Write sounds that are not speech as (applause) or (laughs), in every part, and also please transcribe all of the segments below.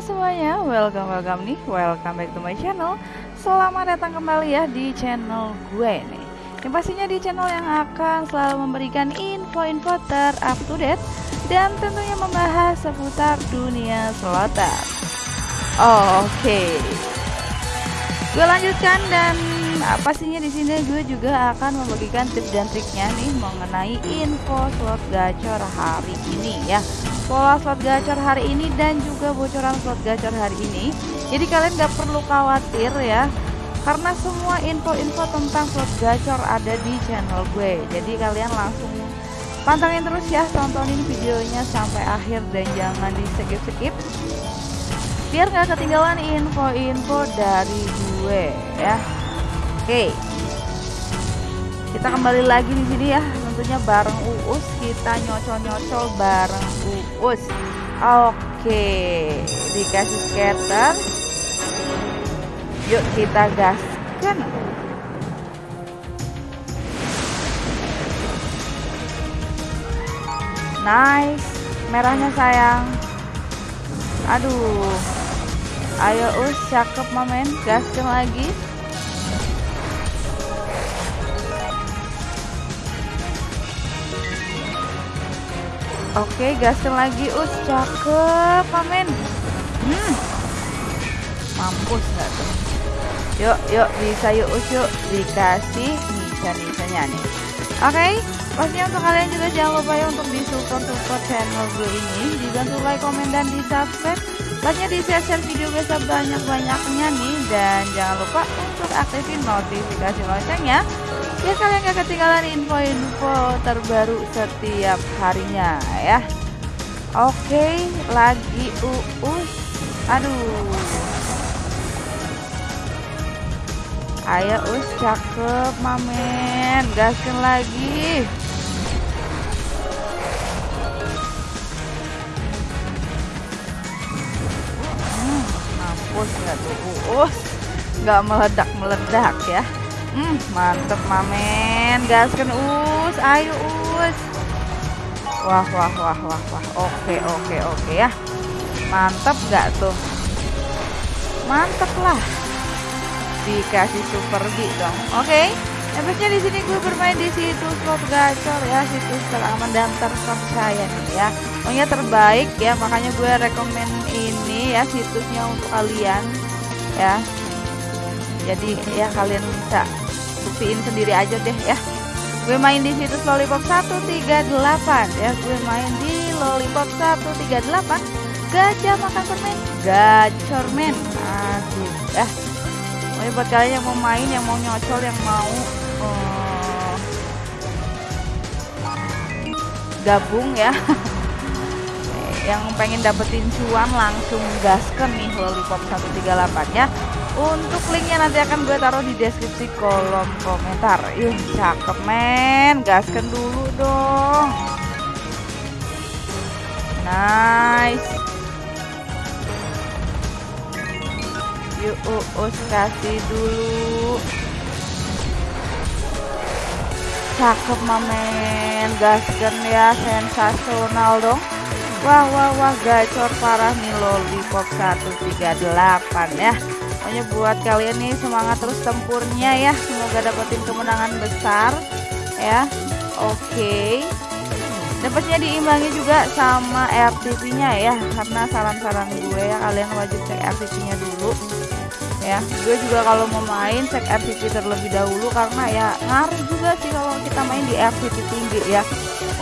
semuanya, welcome welcome nih, welcome back to my channel. Selamat datang kembali ya di channel gue nih. Yang pastinya di channel yang akan selalu memberikan info-info ter-up to date dan tentunya membahas seputar dunia. Oh, Oke. Okay. Gue lanjutkan dan nah, pastinya di sini? Gue juga akan membagikan tips dan triknya nih mengenai info slot gacor hari ini ya. Pola slot gacor hari ini dan juga bocoran slot gacor hari ini. Jadi kalian gak perlu khawatir ya karena semua info-info tentang slot gacor ada di channel gue. Jadi kalian langsung pantengin terus ya tontonin videonya sampai akhir dan jangan di skip-skip biar nggak ketinggalan info-info dari gue ya oke. Kita kembali lagi di sini ya tentunya bareng Uus. Kita nyocol-nyocol bareng Uus. Oke dikasih scatter yuk kita gaskan. Nice. Merahnya sayang. Aduh. Ayo us cakep mamen. Gaskan lagi Oke, gaskan lagi us cakep mamen. Hmm. Mampus nggak tuh? Yuk, yuk bisa yuk us yuk dikasih nisa-nisanya nih. Oke, pastinya untuk kalian juga jangan lupa ya untuk di support support channel gue ini, dibantu like, komen dan di subscribe. Pastinya di share, share video gue sebanyak-banyaknya nih dan jangan lupa untuk aktifin notifikasi loncengnya biar kalian gak ketinggalan info-info terbaru setiap harinya ya. Oke lagi uus. Aduh. Ayo us cakep mamen. Gaskan lagi. Hmm, mampus nggak tuh uus? Nggak meledak-meledak ya Hmm, mantep mamen. Gaskan us, ayo us. Wah, wah, wah, wah, wah. Oke, oke, oke ya. Mantep gak tuh? Mantep lah. Dikasih super B dong. Oke. Efeknya di sini gue bermain di situs slot gacor ya, situs teraman dan terpercaya nih ya. Pokoknya terbaik ya, makanya gue rekomen ini ya situsnya untuk kalian ya jadi ya kalian bisa buktiin sendiri aja deh ya. Gue main di situs lollipop 138 ya. Gue main di lollipop 138 gajah makan permen. Gacor men. Aduh ya. Pokoknya buat kalian yang mau main yang mau nyocol yang mau uh, gabung ya. (laughs) Yang pengen dapetin cuan langsung gaskan nih lollipop 138 ya untuk linknya nanti akan gue taruh di deskripsi kolom komentar. Ih cakep men. Gaskan dulu dong. Nice. Yuk us kasih dulu. Cakep mamen Gaskan ya sensasional dong. Wah wah wah gacor parah nih lollipop 138 ya Pokoknya buat kalian nih semangat terus tempurnya ya. Semoga dapetin kemenangan besar ya. Oke. Okay. Diimbangi juga sama RTP-nya ya. Karena saran-saran gue ya kalian wajib cek RTP-nya dulu. Ya, gue juga kalau mau main cek RTP terlebih dahulu karena ya ngaruh juga sih kalau kita main di RTP tinggi ya.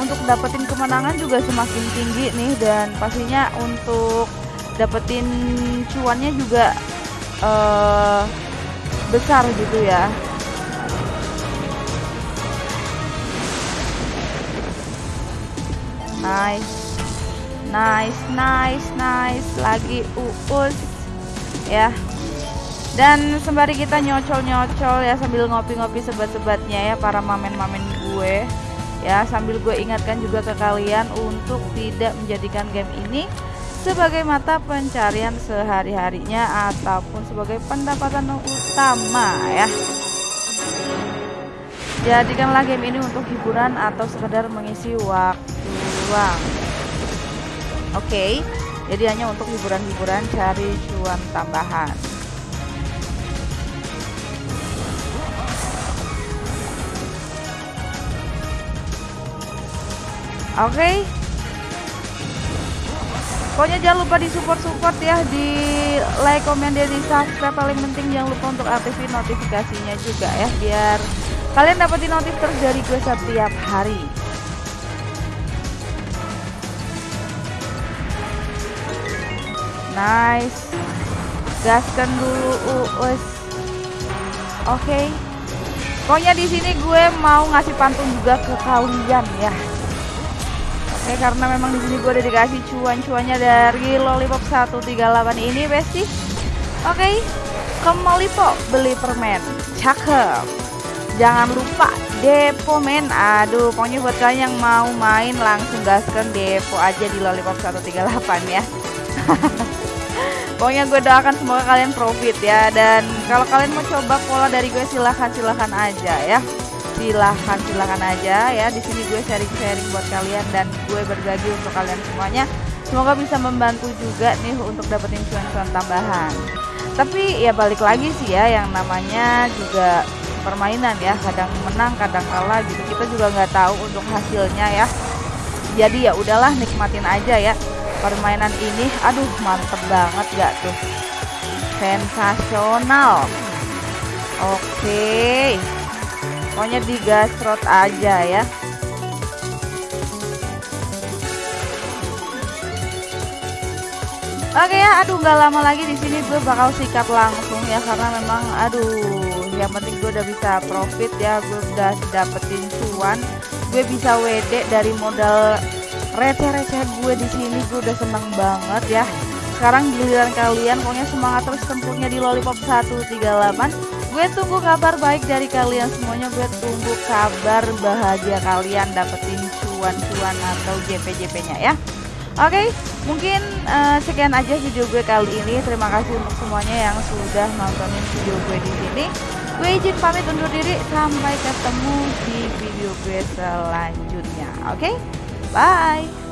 Untuk dapetin kemenangan juga semakin tinggi nih dan pastinya untuk dapetin cuannya juga uh, besar gitu ya. Nice. Nice nice nice. Lagi uus ya. Dan sembari kita nyocol-nyocol ya sambil ngopi-ngopi sebat-sebatnya ya para mamen-mamen gue ya. Sambil gue ingatkan juga ke kalian untuk tidak menjadikan game ini sebagai mata pencarian sehari-harinya ataupun sebagai pendapatan utama ya. Jadikanlah game ini untuk hiburan atau sekedar mengisi waktu luang. Oke. Jadi hanya untuk hiburan-hiburan cari cuan tambahan oke okay. Pokoknya jangan lupa di support support ya di like komen dan di subscribe paling penting. Jangan lupa untuk aktifin notifikasinya juga ya biar kalian dapetin notif terus dari gue setiap hari. Nice. Gaskan dulu us oke. Okay. pokoknya di sini gue mau ngasih pantun juga ke kalian ya Oke karena memang di sini gue udah dikasih cuan-cuannya dari Lollipop 138 ini Besti. Oke, ke Malipo beli permen. Cakep. Jangan lupa depo men. Aduh, pokoknya buat kalian yang mau main langsung gaskan depo aja di Lollipop 138 ya. (laughs) Pokoknya gue doakan semoga kalian profit ya dan kalau kalian mau coba pola dari gue silahkan silahkan aja ya silahkan silahkan aja ya. Di sini gue sharing sharing buat kalian dan gue berbagi untuk kalian semuanya. Semoga bisa membantu juga nih untuk dapetin cuan-cuan tambahan. Tapi ya balik lagi sih ya yang namanya juga permainan ya. Kadang menang kadang kalah gitu. Kita juga nggak tahu untuk hasilnya ya. Jadi ya udahlah nikmatin aja ya permainan ini. Aduh mantep banget gak tuh? Sensasional. Oke. okay. Pokoknya digasrot aja ya. Oke ya, aduh nggak lama lagi di sini gue bakal sikat langsung ya karena memang aduh yang penting gue udah bisa profit ya, gue udah dapetin cuan, gue bisa WD dari modal receh-receh gue di sini gue udah seneng banget ya. Sekarang giliran kalian pokoknya semangat terus tempurnya di lollipop 138 gue tunggu kabar baik dari kalian semuanya gue tunggu kabar bahagia kalian dapetin cuan-cuan atau JP-JP nya ya Oke, okay, mungkin uh, sekian aja video gue kali ini. Terima kasih untuk semuanya yang sudah nontonin video gue di sini. Gue izin pamit undur diri. Sampai ketemu di video gue selanjutnya. Oke? Okay? Bye.